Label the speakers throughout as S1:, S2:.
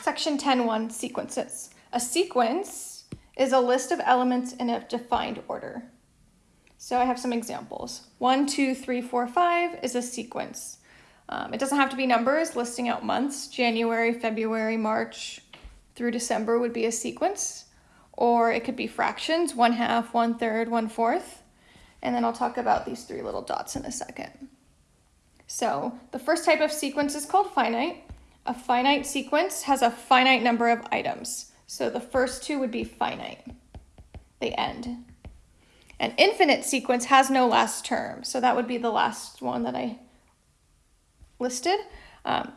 S1: Section 10.1, sequences. A sequence is a list of elements in a defined order. So I have some examples. One, two, three, four, five is a sequence. Um, it doesn't have to be numbers, listing out months. January, February, March through December would be a sequence. Or it could be fractions, one half, one third, one fourth. And then I'll talk about these three little dots in a second. So the first type of sequence is called finite. A finite sequence has a finite number of items. So the first two would be finite. They end. An infinite sequence has no last term. So that would be the last one that I listed. Um,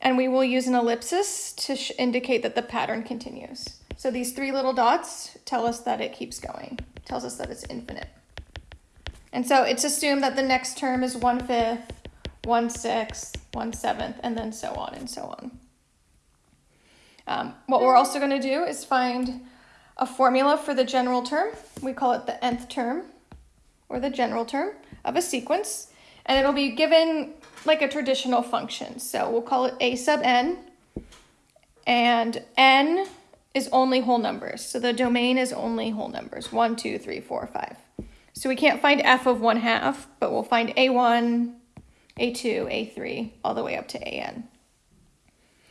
S1: and we will use an ellipsis to indicate that the pattern continues. So these three little dots tell us that it keeps going, tells us that it's infinite. And so it's assumed that the next term is one fifth, one seventh, and then so on and so on. Um, what we're also going to do is find a formula for the general term. We call it the nth term, or the general term of a sequence, and it'll be given like a traditional function. So we'll call it a sub n, and n is only whole numbers. So the domain is only whole numbers, one, two, three, four, five. So we can't find f of one half, but we'll find a1, a2, a3, all the way up to an.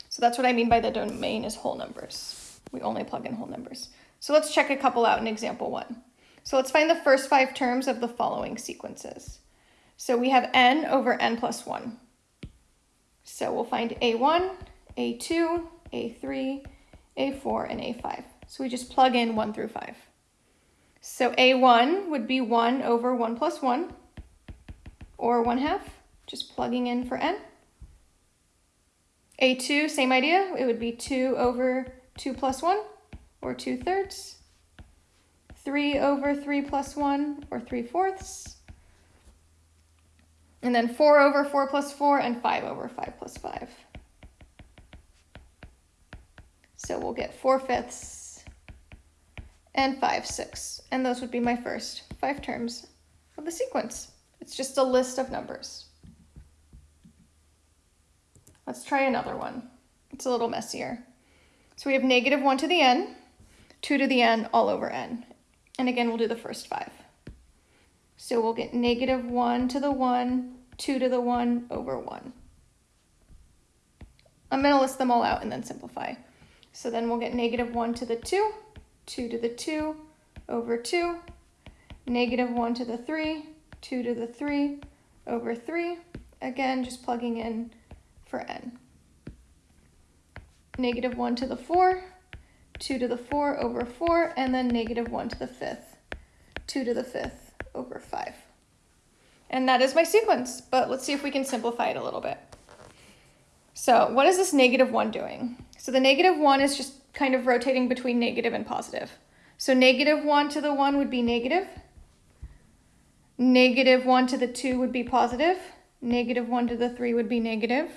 S1: So that's what I mean by the domain is whole numbers. We only plug in whole numbers. So let's check a couple out in example one. So let's find the first five terms of the following sequences. So we have n over n plus 1. So we'll find a1, a2, a3, a4, and a5. So we just plug in 1 through 5. So a1 would be 1 over 1 plus 1, or 1 half just plugging in for n. A2, same idea. It would be 2 over 2 plus 1, or 2 thirds. 3 over 3 plus 1, or 3 fourths. And then 4 over 4 plus 4, and 5 over 5 plus 5. So we'll get 4 fifths and 5 sixths. And those would be my first five terms of the sequence. It's just a list of numbers. Let's try another one. It's a little messier. So we have negative 1 to the n, 2 to the n, all over n. And again, we'll do the first five. So we'll get negative 1 to the 1, 2 to the 1, over 1. I'm going to list them all out and then simplify. So then we'll get negative 1 to the 2, 2 to the 2, over 2, negative 1 to the 3, 2 to the 3, over 3. Again, just plugging in for n. Negative 1 to the 4, 2 to the 4 over 4, and then negative 1 to the 5th, 2 to the 5th over 5. And that is my sequence, but let's see if we can simplify it a little bit. So what is this negative 1 doing? So the negative 1 is just kind of rotating between negative and positive. So negative 1 to the 1 would be negative. Negative 1 to the 2 would be positive. Negative 1 to the 3 would be negative.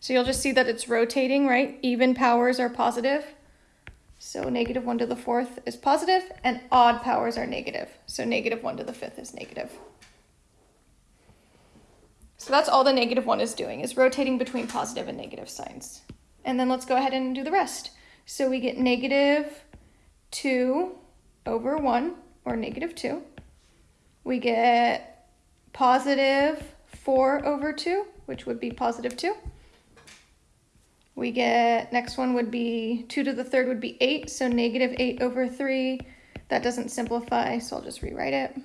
S1: So you'll just see that it's rotating, right? Even powers are positive. So negative 1 to the 4th is positive, and odd powers are negative. So negative 1 to the 5th is negative. So that's all the negative 1 is doing, is rotating between positive and negative signs. And then let's go ahead and do the rest. So we get negative 2 over 1, or negative 2. We get positive 4 over 2, which would be positive 2. We get, next one would be 2 to the third would be 8, so negative 8 over 3. That doesn't simplify, so I'll just rewrite it.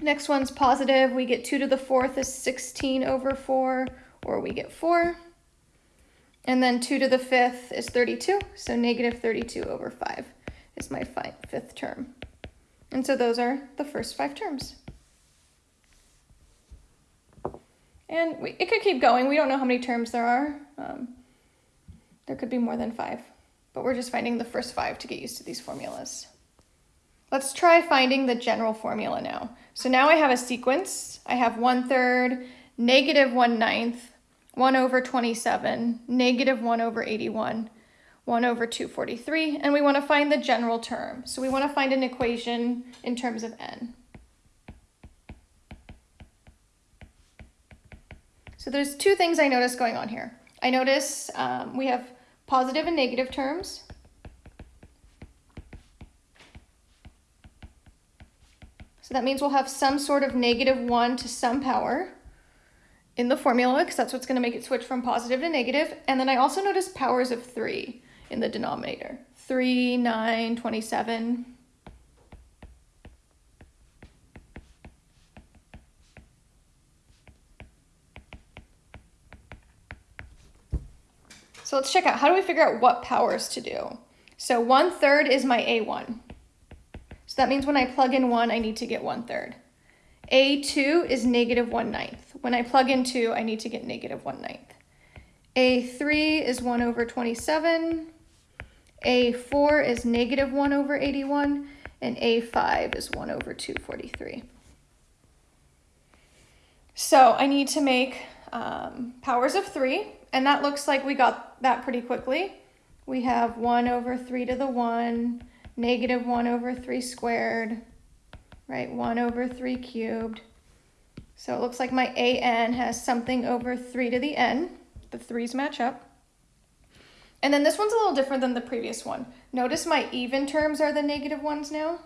S1: Next one's positive. We get 2 to the fourth is 16 over 4, or we get 4. And then 2 to the fifth is 32, so negative 32 over 5 is my fifth term. And so those are the first five terms. And we, it could keep going. We don't know how many terms there are. Um, there could be more than five, but we're just finding the first five to get used to these formulas. Let's try finding the general formula now. So now I have a sequence. I have one third, negative one ninth, one over 27, negative one over 81, one over 243, and we want to find the general term. So we want to find an equation in terms of n. So there's two things I notice going on here. I notice um, we have positive and negative terms. So that means we'll have some sort of negative 1 to some power in the formula because that's what's going to make it switch from positive to negative. And then I also notice powers of 3 in the denominator. 3, 9, 27. So let's check out, how do we figure out what powers to do? So one third is my A1. So that means when I plug in one, I need to get one third. A2 is negative one ninth. When I plug in two, I need to get negative one ninth. A3 is one over 27. A4 is negative one over 81. And A5 is one over 243. So I need to make um, powers of three, and that looks like we got that pretty quickly. We have 1 over 3 to the 1, negative 1 over 3 squared, right? 1 over 3 cubed. So it looks like my an has something over 3 to the n. The 3's match up. And then this one's a little different than the previous one. Notice my even terms are the negative ones now.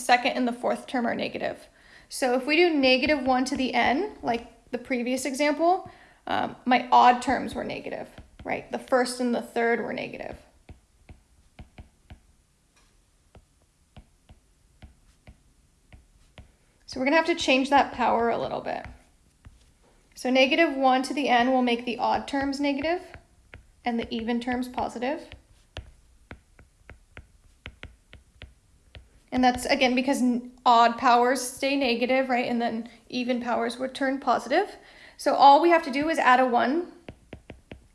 S1: Second and the fourth term are negative. So if we do negative 1 to the n, like the previous example, um, my odd terms were negative, right? The first and the third were negative. So we're going to have to change that power a little bit. So negative 1 to the n will make the odd terms negative and the even terms positive. And that's, again, because odd powers stay negative, right? And then even powers would turn positive. So all we have to do is add a 1,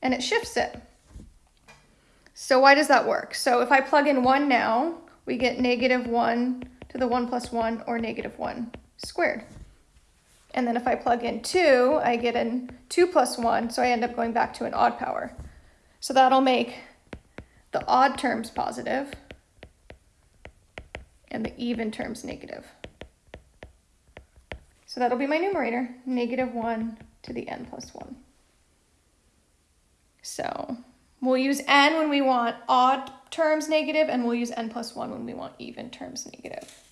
S1: and it shifts it. So why does that work? So if I plug in 1 now, we get negative 1 to the 1 plus 1, or negative 1 squared. And then if I plug in 2, I get an 2 plus 1, so I end up going back to an odd power. So that'll make the odd terms positive and the even terms negative. So that'll be my numerator, negative 1 to the n plus 1. So we'll use n when we want odd terms negative, and we'll use n plus 1 when we want even terms negative.